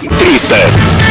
300.